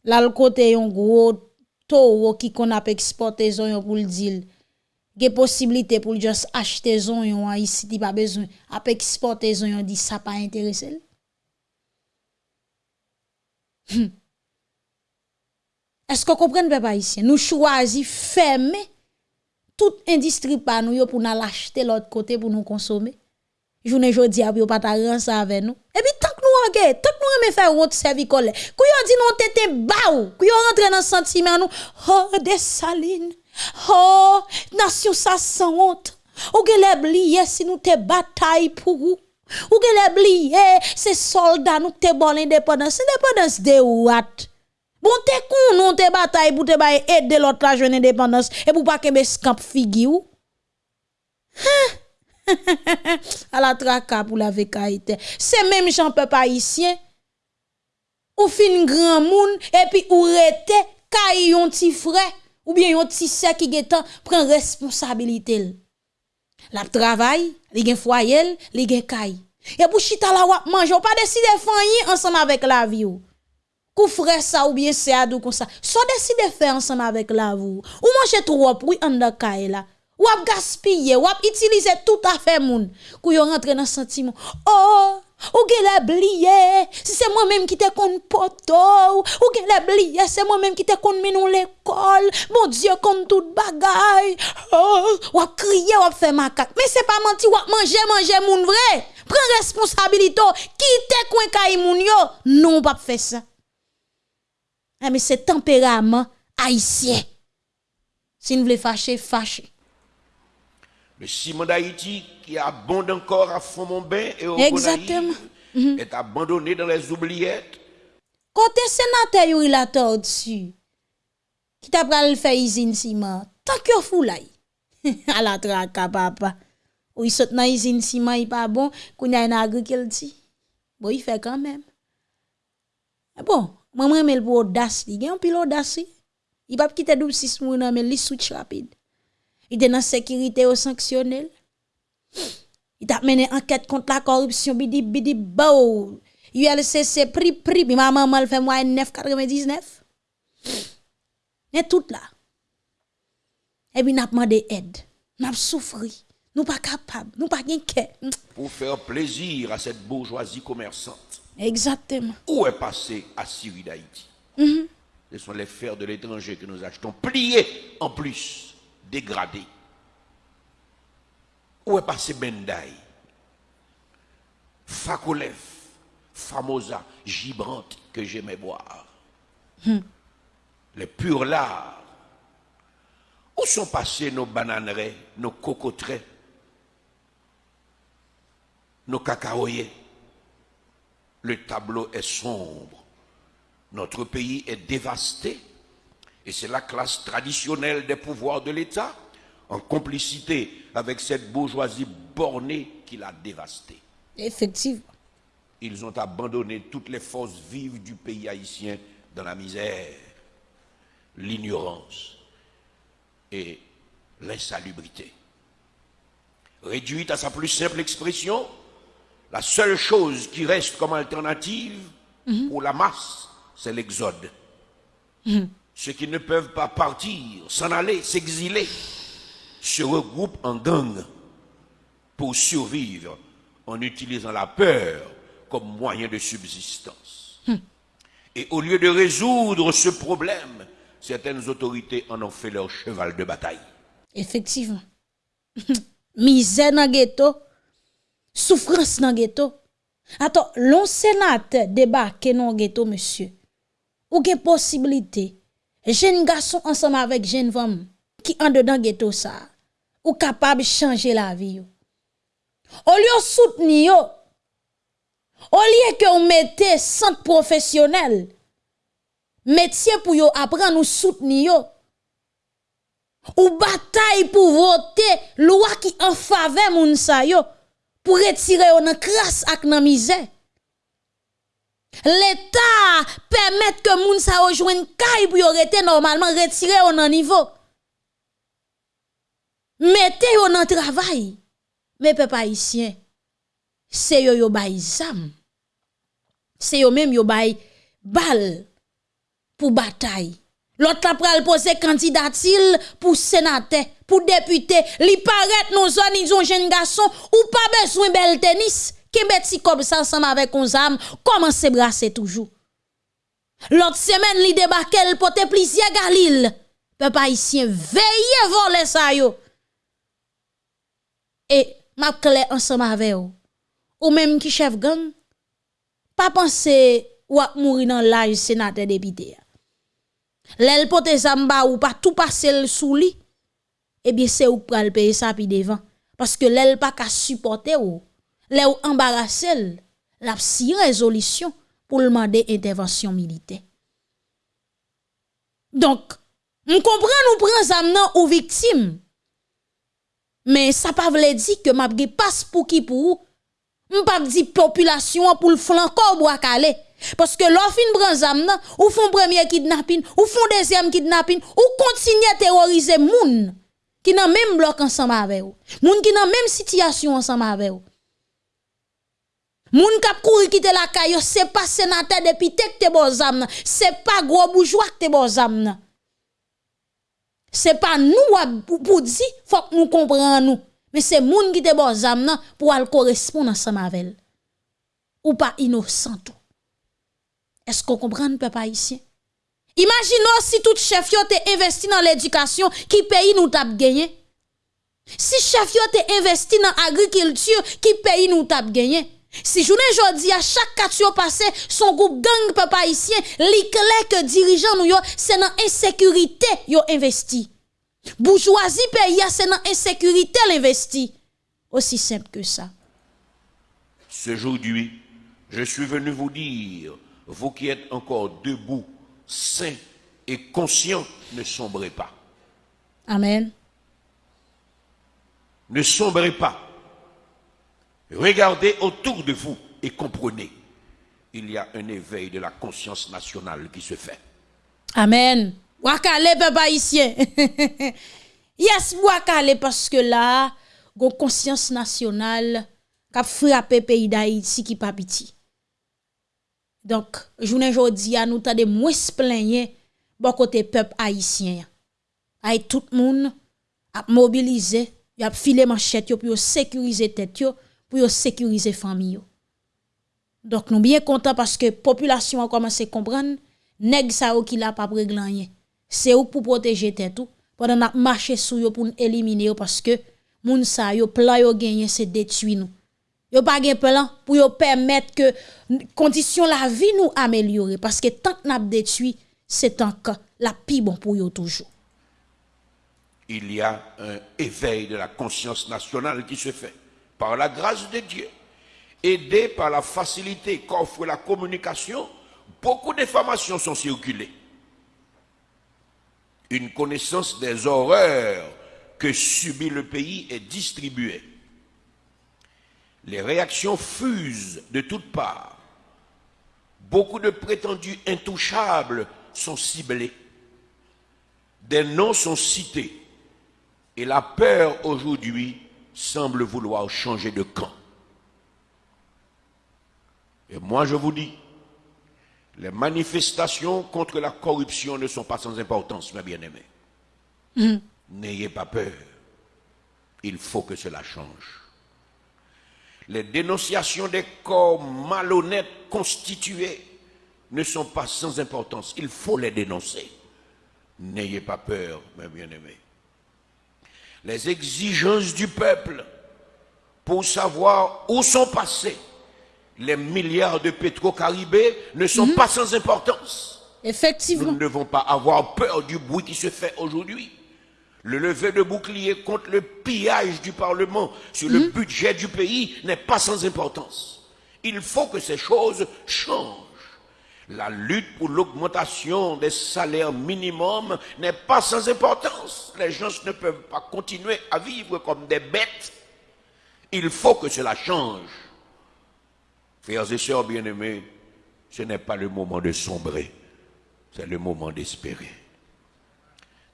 Speaker 1: Lal kote yon gwo toro ki kon ap eksporte zon yon pou l'dil. Ge posibilite pou l'jos achete zon yon a ti pa bezon ap eksporte zon yon di sa pa interese l. Hmm. Esko kompren pe pa isi? Nou chwazi fèmè tout indistri pa nou yo pou nan l'achete l'ot kote pou nou konsome. Jounen jodi ap yo pataran sa ave nou. E pi tak nou ange, tak nou reme fè rote servikole. Kou yo di nou tete rentre nan sentimen nou? Oh, desaline. Oh, nasyon sa san honte. Ou gele bliye si nou te batay pou ou. Ou gele bliye se soldat nou te bon independence. Independence de ou at. Bon te kon nou te batay pou te baye et de lot la jwen independence. E pou pa kebe skamp figi ou. A la traka pour la vekaite. C'est même jean pe haïtien. Ou fin grand moun. et puis ou rete kay yon ti frey. Ou bien yon ti qui getan prend responsabilité. La travail, li gen foyer, li gen kay. Et pour chita la wap manger, ou pas décider fanyi ensemble avec la vie ou. Kou frère ça ou bien c'est adou comme ça. Soit décider faire ensemble avec la vie ou. Ou manger trop oui en de kay là. Ou ap gaspiller, ou ap utiliser tout à fait moun. Kou yo rentre dans sentiment. Oh, Ou gen le bliye, si se mwen menm ki te kon poto, ou gen le bliye, se mwen menm ki te kon menon l'ekol, bon diyo kon tout bagay, oh, wap kriye wap fe makak, men se pa manti wap manje manje moun vre, pren responsabilito, ki te kwen kay moun yo, non wap fe sa. Eh, Ame se temperaman haisyen, si nou vle fache, fache.
Speaker 7: Le ciment d'Haïti qui abonde encore à Fond-Monbain et au
Speaker 1: Exactement.
Speaker 7: Gonaïve est abandonné dans les oubliettes.
Speaker 1: Côté sénateur il a tort dessus. Qui t'a pral fait usine ciment. Tant que fou là. à la traque papa. Ou il saute dans usine ciment il pas bon, qu'on y a une agriculture. Bon il fait quand même. Mais Bon, moi moi mais pour audace, il gagne pile audace. Il pas quitter double six moun mais il switch rapide. Il est dans sécurité au sanctionnel. Il t'a mené enquête contre la corruption bidi bidi bao. ULCC prix puis ma maman le fait moi 9,99. Et tout là. Et puis n'a demandé aide. N'a souffri. Nous pas capable, nous pas gain
Speaker 7: pour faire plaisir à cette bourgeoisie commerçante.
Speaker 1: Exactement.
Speaker 7: Où est passé Assyrie d'Haïti?
Speaker 1: Mhm.
Speaker 7: Ce sont les fers de l'étranger que nous achetons, pliés en plus, dégradés. Où est passé Bendaï Fakolev, Famosa, Gibrante, que j'aimais boire. Les purs lards. Où sont passés nos bananeraies, nos cocoteraies, nos cacaoyers? Le tableau est sombre. Notre pays est dévasté et c'est la classe traditionnelle des pouvoirs de l'État, en complicité avec cette bourgeoisie bornée qui l'a dévasté.
Speaker 1: Effectivement.
Speaker 7: Ils ont abandonné toutes les forces vives du pays haïtien dans la misère, l'ignorance et l'insalubrité. Réduite à sa plus simple expression, la seule chose qui reste comme alternative pour la masse, c'est l'exode. Ceux qui ne peuvent pas partir, s'en aller, s'exiler, se regroupent en gang pour survivre en utilisant la peur comme moyen de subsistance. Et au lieu de résoudre ce problème, certaines autorités en ont fait leur cheval de bataille.
Speaker 1: Effectivement. Misère dans ghetto, souffrance dans ghetto. Attends, l'on sénateur débarque dans ghetto monsieur. Ou gen possibilité? Jeune garçon ensemble avec jeune femme qui en dedans ghetto ça ou capable de changer la vie. Au lieu soutenir au lieu que on mette centre professionnel métier pour yo apprendre nous soutenir ou bataille pour voter loi qui en faveur moun sa yo pour retirer yo nan crasse ak nan misère. L'État permet que moun sa yo joine kay pour rete normalement retirer yo nan niveau. Mettez yo nan travail. Mais peuple haïtien, c'est yo yo bay zam. C'est yo même yo bay bal pour bataille. L'autre la pral poser candidatil pour sénateur, pour député. Li paraît nous zone ils ont jeune garçon ou pas besoin bel tennis. Comme ça ensemble avec on zam, comment se brasser toujours. L'autre semaine li débarque el pote plusieurs galil. Peuple haïtien veillez voler ça yo. Et m'a clair ensemble avec ou. Ou même qui chef gang, pas penser ou à mourir dans l'âge sénateur député. L'el pote zamba ou pas tout passer sous li, eh bien c'est ou pral payer ça pi devant. Parce que l'el pas qu'à supporter ou, l'el ou la si résolution pour demander intervention militaire. Donc, on comprend nous prend zam nan ou victime. Mais ça pas veut dire que m'a passe pour qui pour ou. pas dit population pour le flanco bois calé. Parce que l'on fin prend zam nan, ou font premier kidnapping, ou font deuxième kidnapping, ou continue à terroriser moun qui nan même bloc ensemble avec ou. Moun qui nan même situation ensemble avec ou. Moun kap kouri quitter la caille, c'est pas sénateur député que te bon c'est pas gros bourgeois que te bon. C'est pas nous pour dire, faut que nous comprenions. Mais c'est moun qui te bon pour al correspondre ensemble avec. Ou pas innocent. Est-ce qu'on comprend peuple haïtien? Imaginons si tout chef yo te investi dans l'éducation, qui pays nous tap gagné? Si chef yo te investi dans l'agriculture, qui pays nous tap gagné? Si jounen jodi a chak kat yo pase, son groupe gang papa haïtien, li que dirigeant nou yo, c'est dans insécurité yo investi. Bourgeoisie pays c'est dans insécurité l'investi. Aussi simple que ça.
Speaker 7: Ce Aujourd'hui, je suis venu vous dire, vous qui êtes encore debout, sains et conscients, ne sombrez pas.
Speaker 1: Amen.
Speaker 7: Ne sombrez pas. Regardez autour de vous et comprenez. Il y a un éveil de la conscience nationale qui se fait.
Speaker 1: Amen. Wakale, peuple haïtien. yes, wakale, parce que là, gon conscience nationale qui a frappé pays d'Haïti qui pas petit. Donc, journée jodi a nous tande moins plaigner bon côté peuple haïtien. Tout le monde a mobilisé, a filé manchette pour sécuriser tête pour sécuriser famille yo. Donc nous bien contents parce que population a commencé à comprendre nèg ou qui la pas régler C'est ou pour protéger tête tout pendant n'a marcher sous yo pour éliminer parce que moun sa yo plan yo gagné c'est détruire nous. Yo pas gen plan pour permettre que condition la vie nous améliorer parce que tant n'a détruit c'est que la pi bon pour yo toujours.
Speaker 7: Il y a un éveil de la conscience nationale qui se fait par la grâce de Dieu. Aidé par la facilité qu'offre la communication, beaucoup d'informations sont circulées. Une connaissance des horreurs que subit le pays est distribuée. Les réactions fusent de toutes parts. Beaucoup de prétendus intouchables sont ciblés. Des noms sont cités. Et la peur aujourd'hui semble vouloir changer de camp. Et moi je vous dis, les manifestations contre la corruption ne sont pas sans importance, mes bien-aimés.
Speaker 1: Mm.
Speaker 7: N'ayez pas peur. Il faut que cela change. Les dénonciations des corps malhonnêtes constitués ne sont pas sans importance. Il faut les dénoncer. N'ayez pas peur, mes bien-aimés. Les exigences du peuple pour savoir où sont passés les milliards de pétro-caribés ne sont pas sans importance.
Speaker 1: Effectivement.
Speaker 7: Nous ne devons pas avoir peur du bruit qui se fait aujourd'hui. Le lever de bouclier contre le pillage du Parlement sur le budget du pays n'est pas sans importance. Il faut que ces choses changent. La lutte pour l'augmentation des salaires minimums n'est pas sans importance. Les gens ne peuvent pas continuer à vivre comme des bêtes. Il faut que cela change. Frères et sœurs bien-aimés, ce n'est pas le moment de sombrer, c'est le moment d'espérer.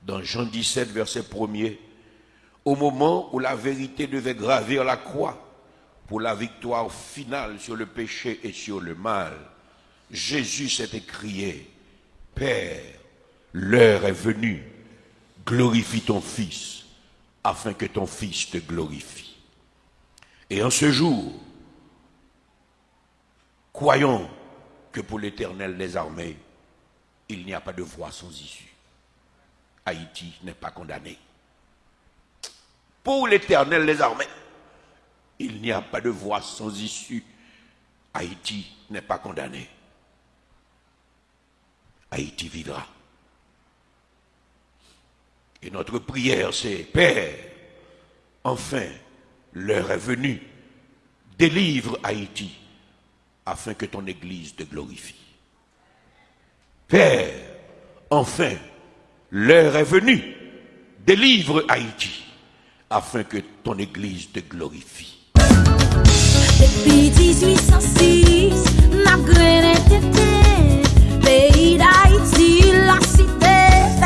Speaker 7: Dans Jean 17, verset 1er, au moment où la vérité devait gravir la croix pour la victoire finale sur le péché et sur le mal, Jésus s'est écrié, Père, l'heure est venue, glorifie ton Fils, afin que ton Fils te glorifie. Et en ce jour, Croyons que pour l'éternel des armées, il n'y a pas de voie sans issue. Haïti n'est pas condamné. Pour l'éternel des armées, il n'y a pas de voie sans issue. Haïti n'est pas condamné. Haïti vivra. Et notre prière, c'est Père, enfin, l'heure est venue. Délivre Haïti afin que ton Église te glorifie. Père, enfin, l'heure est venue. Délivre Haïti afin que ton Église te glorifie.
Speaker 8: Depuis 1806, n'a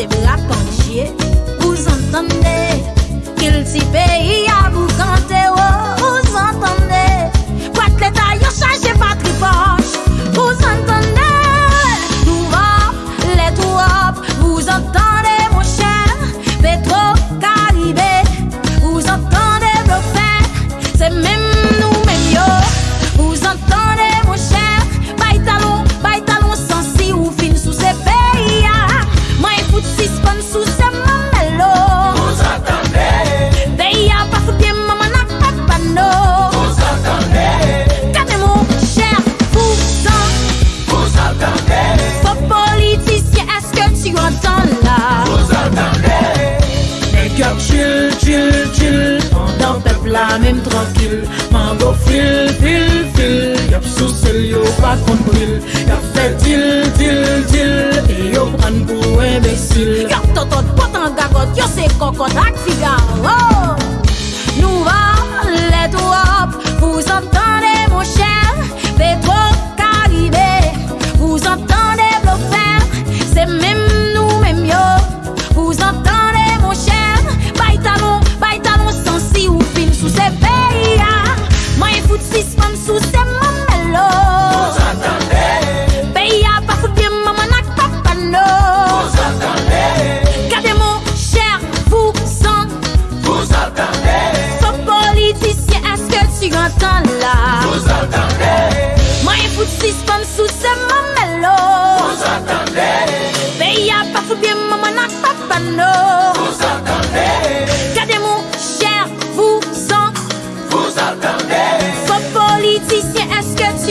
Speaker 8: de bra panjye
Speaker 9: Pou zan
Speaker 8: tande Kil ti peyi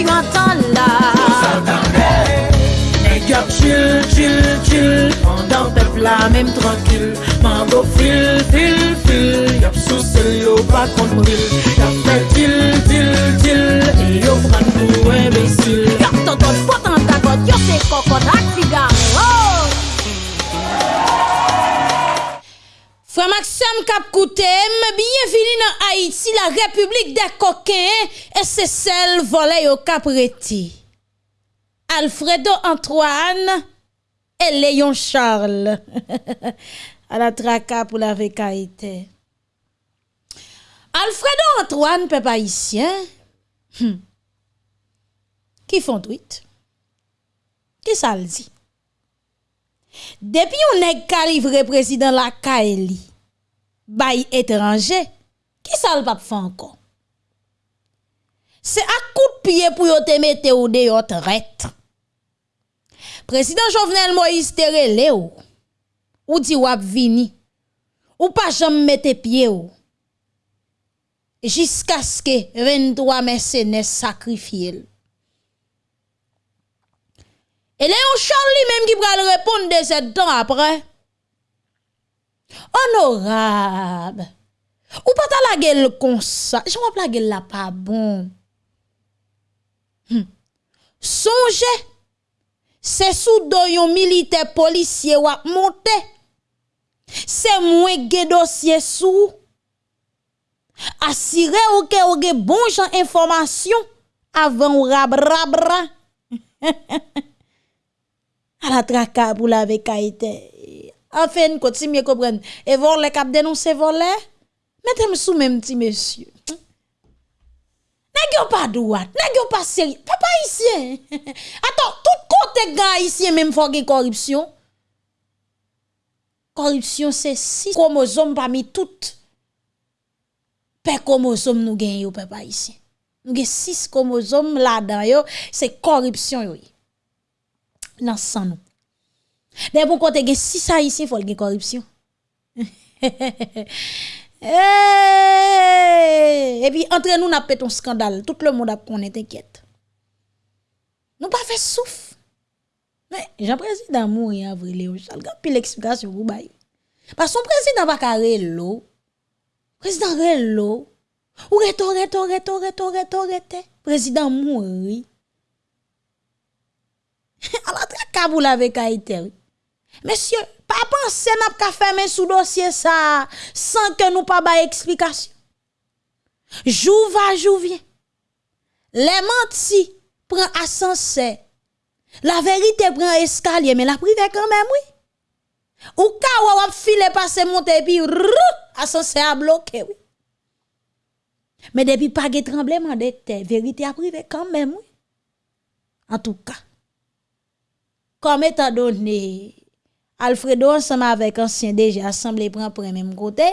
Speaker 8: tu entends là.
Speaker 6: Nèg yap chill, chill, chill. Pendant peuple la même tranquille. Mango fil, fil, fil. Yap sous yo pas bril.
Speaker 1: Frère Maxime Capcoutem, bienvenue dans Haïti, la République des coquins, et c'est celle volée au Capretti. Alfredo Antoine et Léon Charles. à la traca pour la vécaïté. Alfredo Antoine, peuple haïtien, hmm. qui font tweet? Qui ça le dit? Depuis on est calivré président la Kaeli, bay étranger, qui ça le pape fait encore? C'est à coup de pied pour yon te mette ou de yon traite. Président Jovenel Moïse te rele ou, ou di wap vini, ou pas jamais mette pied ou. Jusqu'à ce que 23 mercenaires sacrifient. Et Léon Charles lui-même qui va répondre de sept temps après. Honorable. Ou pas ta la gueule comme ça. Je vois la gueule là pas bon. Hmm. Songez. C'est sous do yon militaire policier ou monte. C'est moi gé dossier sous. Assurez ou que ou ge bon jan information avant ou rab rab ra. à la traka pour la vekaïte. Enfin, continue comprendre. Et voler cap dénoncer voler. Mettez-moi sous même petit monsieur. Yo pas droit, yo pas sérieux. Papa haïtien. Attends, tout côté gars haïtien même faut gen corruption. Corruption c'est six chromosomes parmi toutes. Per chromosome nous yo papa haïtien. Nous gen six chromosomes là-dedans c'est corruption sang nous. Dès pour côté gen six haïtien faut gen corruption. Et puis, entre nous, n'a fait un scandale. Tout le monde a connaît, t'inquiète. Nous pas fait souffle. Mais, Jean président mourir en vrai, Léon Charles. Puis l'explication, vous baille. Parce que son président va carrer l'eau. Président Relo. Ou reto, reto, reto, reto, reto, reto. Président mourir. Alors, très vous l'avez kaité. Monsieur, pas penser n'a pas fermer sous dossier ça sans que nous pas ba explication. Jou va, jou vient. Les mentis prend ascenseur. La vérité prend escalier mais la privé quand même oui. Ou ka wap file passe monter puis ascenseur a bloqué oui. Mais depuis pas de tremblement de terre, vérité a privé quand même oui. En tout cas, comme étant donné Alfredo ensemble avec ancien DG assemblé prend pour même côté,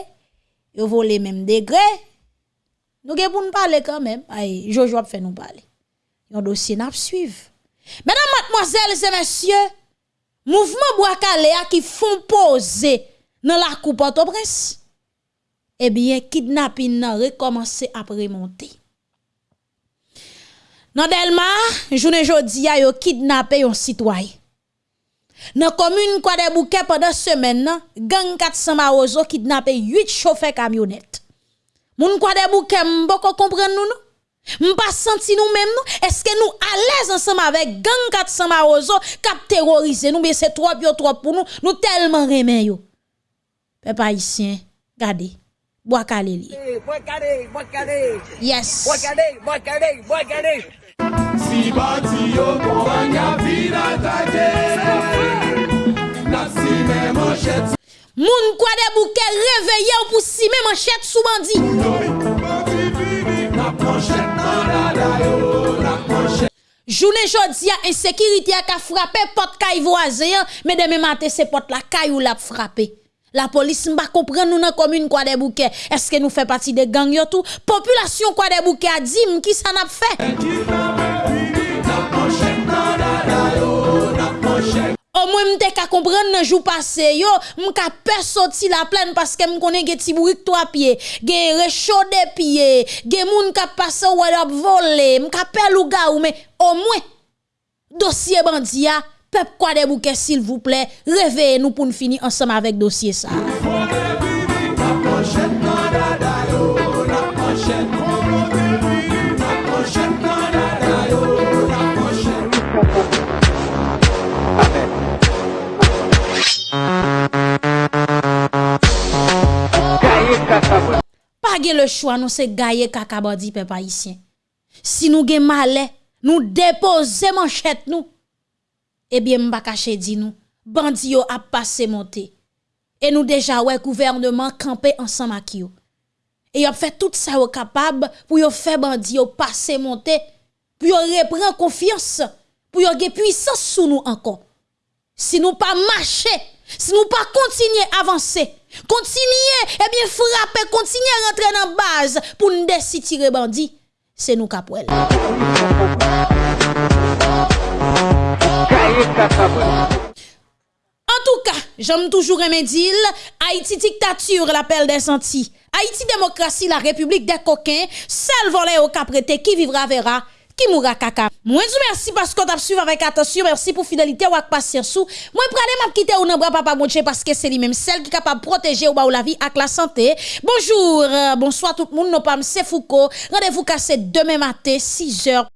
Speaker 1: yo volé même degré. Nous pour nous quand même. Ay, Jojo a fait nous parler. Yon dossier n'a suivre. Mesdames, mademoiselles et messieurs, mouvement Bois-Calais qui font poser dans la coupe Port-au-Prince. Eh bien, kidnapping n'a recommencé à remonter. Dans Delma, journée jodi a yo kidnappé un citoyen. Dans commune quoi des bouquets pendant semaine gang 400 marozo kidnappé 8 chauffeurs camionnettes. Moun kwa de bouke mboko comprendre nous non? M'pas senti nous même nous est-ce que nous à l'aise ensemble avec gang 400 marozo cap terroriser nous? Mais c'est trop pour nous. Nous tellement remen yo. Peuple haïtien regardez. Bois calé
Speaker 9: Boy kade, boy kade,
Speaker 1: yes.
Speaker 9: Boy kade, boy kade, boy kade.
Speaker 10: Si bati yo konvan ya pinatake Napsime manchet.
Speaker 1: Moun kwa de bouke reveye ou pou sime manchet sou bandi.
Speaker 10: Nap manchet nan adayo Nap manchet.
Speaker 1: Jounen jodi ya insekiriti ya ka frape pot kay voazen Medeme mate se pot la kay ou la frape. La police m'a comprendre nous dans commune quoi des bouquets est-ce que nous fait partie des gangs yo tout? Population quoi des bouquets a dit qui ça n'a fait? Au moins m'te ka comprendre nan jou passé yo, m'ka peur sorti la plaine parce que m'konne gen ti bourrique trois pieds, gen réchaud de pieds, gen moun ka passe ou volé, m'ka peur ou mais au moins dossier bandia peuple quoi des bouquets s'il vous plaît, réveillez-nous pour nous finir ensemble avec dossier ça. Pas le choix, nous c'est gailler kakabadi peuple haïtien. Si nous gagnons mal, nous déposons manchette nous. Eh bien m'pa caché di nous, bandi yo a passé monter. Et nous déjà ouais gouvernement camper ensemble avec yo. Et y a fait tout ça yo capable pour yo faire bandi yo passer monter, pour yo reprendre confiance, pour yo gen puissance sous nous encore. Si nous pas marcher, si nous pas continuer à avancer, continuer, eh bien frapper, continuer à rentrer dans la base pour nous décider tirer En tout cas, j'aime toujours aimer dire, Haïti dictature, l'appel des sentis. Haïti démocratie, la république des coquins, seul volet au caprété qui vivra verra, qui mourra caca. Moi, je vous merci parce que t'as suivi avec attention, merci pour fidélité ou avec patience. Moi, prendre m'a quitter ou nan bras papa parce que c'est lui-même celle qui est capable de protéger ou ba ou la vie avec la santé. Bonjour, euh, bonsoir tout le monde, nous pas c'est Foucault. Rendez-vous cassé demain matin, 6 heures.